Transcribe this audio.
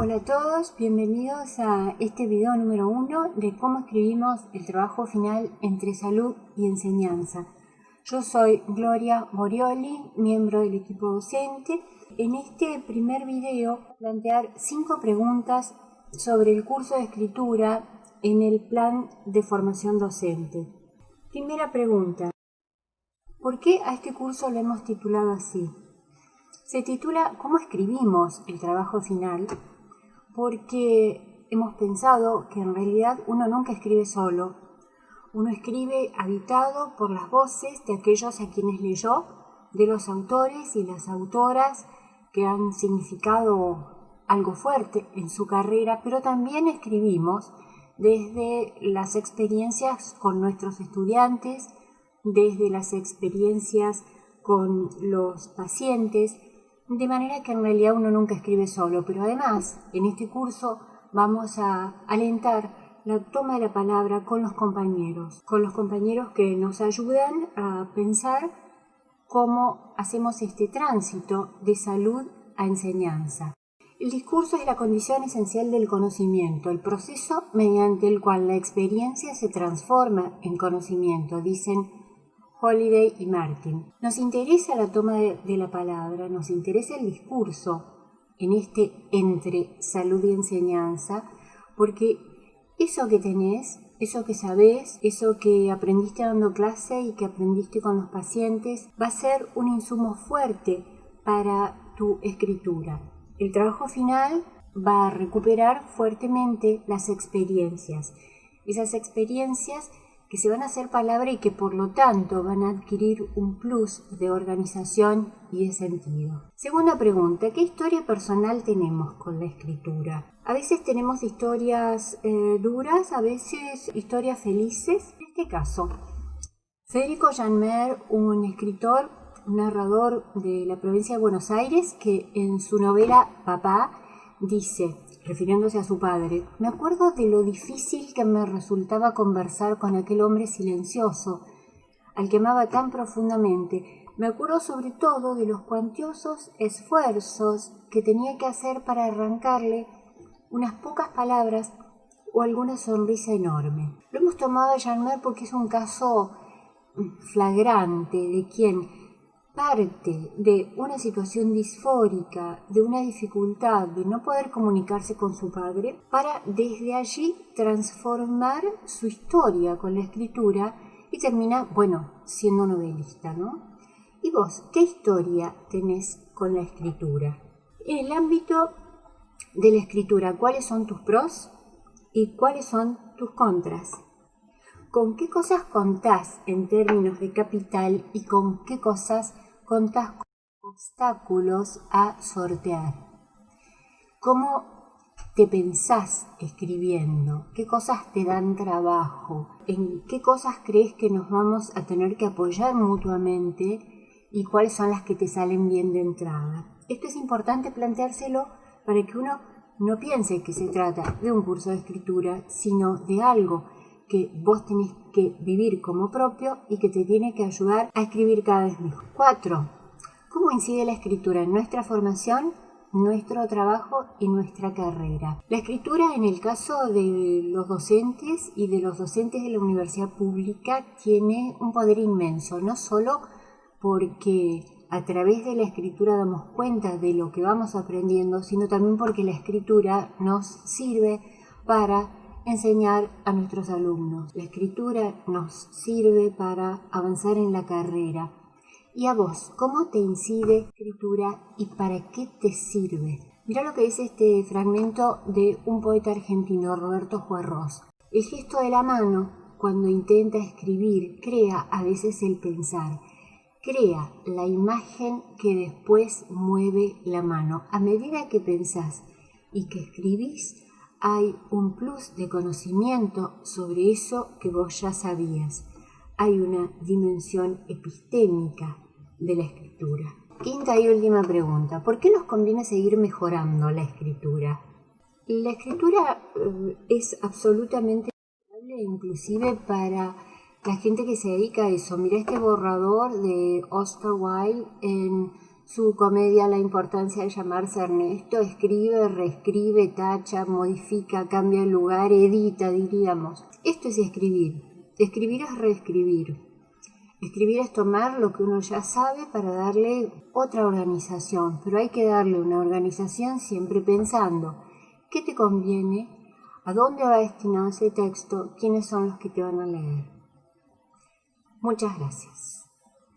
Hola a todos, bienvenidos a este video número uno de cómo escribimos el trabajo final entre salud y enseñanza. Yo soy Gloria Morioli, miembro del equipo docente. En este primer video plantear cinco preguntas sobre el curso de escritura en el plan de formación docente. Primera pregunta. ¿Por qué a este curso lo hemos titulado así? Se titula ¿Cómo escribimos el trabajo final? Porque hemos pensado que en realidad uno nunca escribe solo. Uno escribe habitado por las voces de aquellos a quienes leyó, de los autores y las autoras que han significado algo fuerte en su carrera, pero también escribimos desde las experiencias con nuestros estudiantes, desde las experiencias con los pacientes, de manera que en realidad uno nunca escribe solo, pero además en este curso vamos a alentar la toma de la palabra con los compañeros, con los compañeros que nos ayudan a pensar cómo hacemos este tránsito de salud a enseñanza. El discurso es la condición esencial del conocimiento, el proceso mediante el cual la experiencia se transforma en conocimiento, dicen Holiday y Martin. Nos interesa la toma de, la palabra, nos interesa el discurso en este entre salud y enseñanza, porque eso que tenés, eso que sabés, eso que aprendiste dando clase y que aprendiste con los pacientes, va a ser un insumo fuerte para tu escritura. El trabajo final va a recuperar fuertemente las experiencias. Esas experiencias que se van a hacer palabra y que por lo tanto van a adquirir un plus de organización y de sentido. Segunda pregunta, ¿qué historia personal tenemos con la escritura? A veces tenemos historias eh, duras, a veces historias felices. En este caso, Federico Janmer, un escritor, narrador de la provincia de Buenos Aires, que en su novela Papá dice, refiriéndose a su padre, me acuerdo de lo difícil que me resultaba conversar con aquel hombre silencioso, al que amaba tan profundamente. Me acuerdo sobre todo de los cuantiosos esfuerzos que tenía que hacer para arrancarle unas pocas palabras o alguna sonrisa enorme. Lo hemos tomado a Jean porque es un caso flagrante de quien parte de una situación disfórica, de una dificultad de no poder comunicarse con su padre, para desde allí transformar su historia con la escritura y termina, bueno, siendo novelista, ¿no? ¿Y vos qué historia tenés con la escritura? En el ámbito de la escritura, ¿cuáles son tus pros y cuáles son tus contras? ¿Con qué cosas contás en términos de capital y con qué cosas contás obstáculos a sortear. ¿Cómo te pensás escribiendo? ¿Qué cosas te dan trabajo? ¿En qué cosas crees que nos vamos a tener que apoyar mutuamente? ¿Y cuáles son las que te salen bien de entrada? Esto es importante planteárselo para que uno no piense que se trata de un curso de escritura, sino de algo que vos tenés que vivir como propio y que te tiene que ayudar a escribir cada vez mejor. 4. ¿Cómo incide la escritura en nuestra formación, nuestro trabajo y nuestra carrera? La escritura en el caso de los docentes y de los docentes de la universidad pública tiene un poder inmenso, no solo porque a través de la escritura damos cuenta de lo que vamos aprendiendo, sino también porque la escritura nos sirve para enseñar a nuestros alumnos. La escritura nos sirve para avanzar en la carrera. ¿Y a vos, cómo te incide escritura y para qué te sirve? Mira lo que dice este fragmento de un poeta argentino, Roberto Juarros. El gesto de la mano, cuando intenta escribir, crea a veces el pensar. Crea la imagen que después mueve la mano. A medida que pensás y que escribís, hay un plus de conocimiento sobre eso que vos ya sabías. Hay una dimensión epistémica de la escritura. Quinta y última pregunta. ¿Por qué nos conviene seguir mejorando la escritura? La escritura eh, es absolutamente inclusive para la gente que se dedica a eso. Mira este borrador de Oscar Wilde en su comedia La importancia de llamarse Ernesto, escribe, reescribe, tacha, modifica, cambia el lugar, edita, diríamos. Esto es escribir. Escribir es reescribir. Escribir es tomar lo que uno ya sabe para darle otra organización, pero hay que darle una organización siempre pensando qué te conviene, a dónde va destinado ese texto, quiénes son los que te van a leer. Muchas gracias.